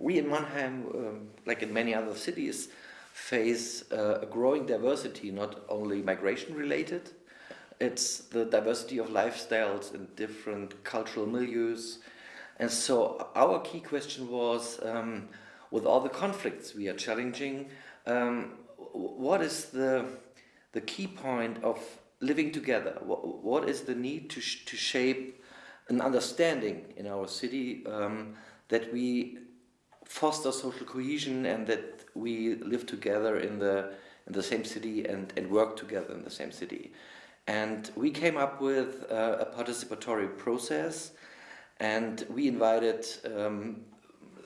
we in Mannheim, um, like in many other cities, face uh, a growing diversity, not only migration related, it's the diversity of lifestyles and different cultural milieus. And so our key question was, um, with all the conflicts we are challenging, um, what is the, the key point of living together? what, what is the need to, sh to shape an understanding in our city um, that we foster social cohesion and that we live together in the, in the same city and, and work together in the same city. And we came up with uh, a participatory process and we invited um,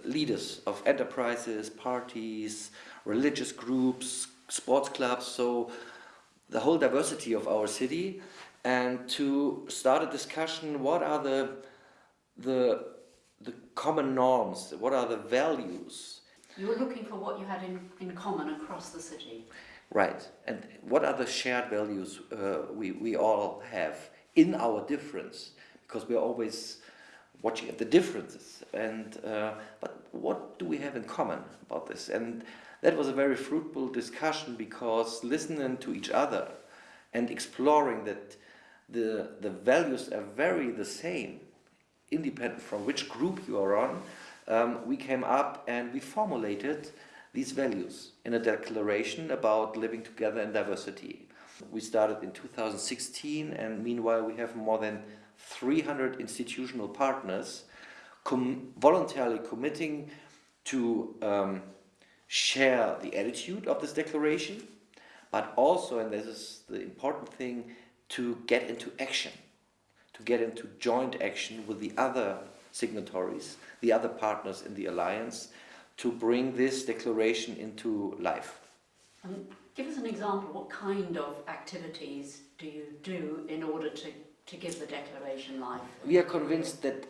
leaders of enterprises, parties, religious groups, sports clubs, so the whole diversity of our city and to start a discussion what are the the the common norms what are the values? You were looking for what you had in, in common across the city. Right and what are the shared values uh, we, we all have in our difference? Because we're always watching at the differences and uh, but what do we have in common about this? And that was a very fruitful discussion because listening to each other and exploring that the, the values are very the same, independent from which group you are on, um, we came up and we formulated these values in a declaration about living together in diversity. We started in 2016 and meanwhile we have more than 300 institutional partners com voluntarily committing to um, share the attitude of this declaration, but also, and this is the important thing, to get into action, to get into joint action with the other signatories, the other partners in the alliance, to bring this declaration into life. Um, give us an example, what kind of activities do you do in order to, to give the declaration life? We are convinced that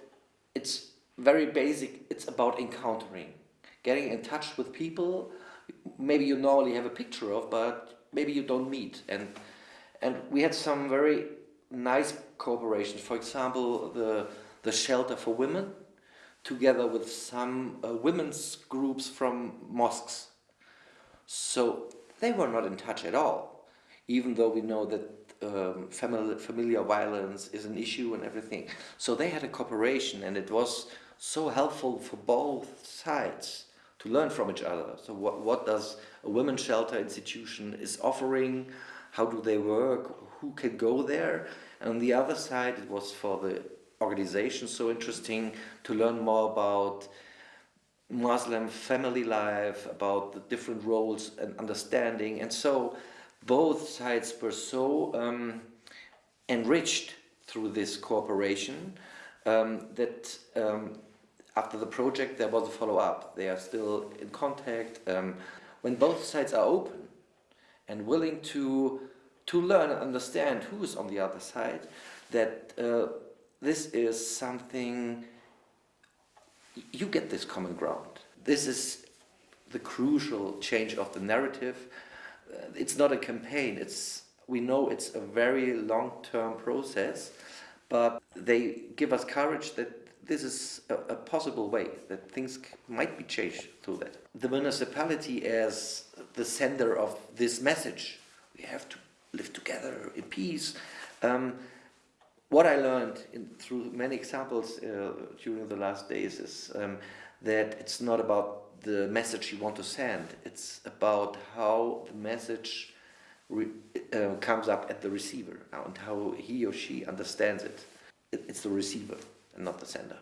it's very basic, it's about encountering, getting in touch with people maybe you normally have a picture of, but maybe you don't meet. And and we had some very nice cooperations. For example, the, the shelter for women, together with some uh, women's groups from mosques. So they were not in touch at all, even though we know that um, family, familiar violence is an issue and everything. So they had a cooperation and it was so helpful for both sides to learn from each other. So what, what does a women's shelter institution is offering, how do they work, who can go there. And on the other side, it was for the organization so interesting to learn more about Muslim family life, about the different roles and understanding. And so both sides were so um, enriched through this cooperation um, that um, after the project there was a follow-up. They are still in contact. Um, when both sides are open and willing to to learn and understand who is on the other side, that uh, this is something, you get this common ground. This is the crucial change of the narrative. Uh, it's not a campaign, it's, we know it's a very long-term process, but they give us courage that this is a, a, possible way, that things might be changed through that. The municipality as the sender of this message, we have to live together in peace. Um, what I learned in, through many examples uh, during the last days is um, that it's not about the message you want to send, it's about how the message uh, comes up at the receiver and how he or she understands it. it. It's the receiver and not the sender.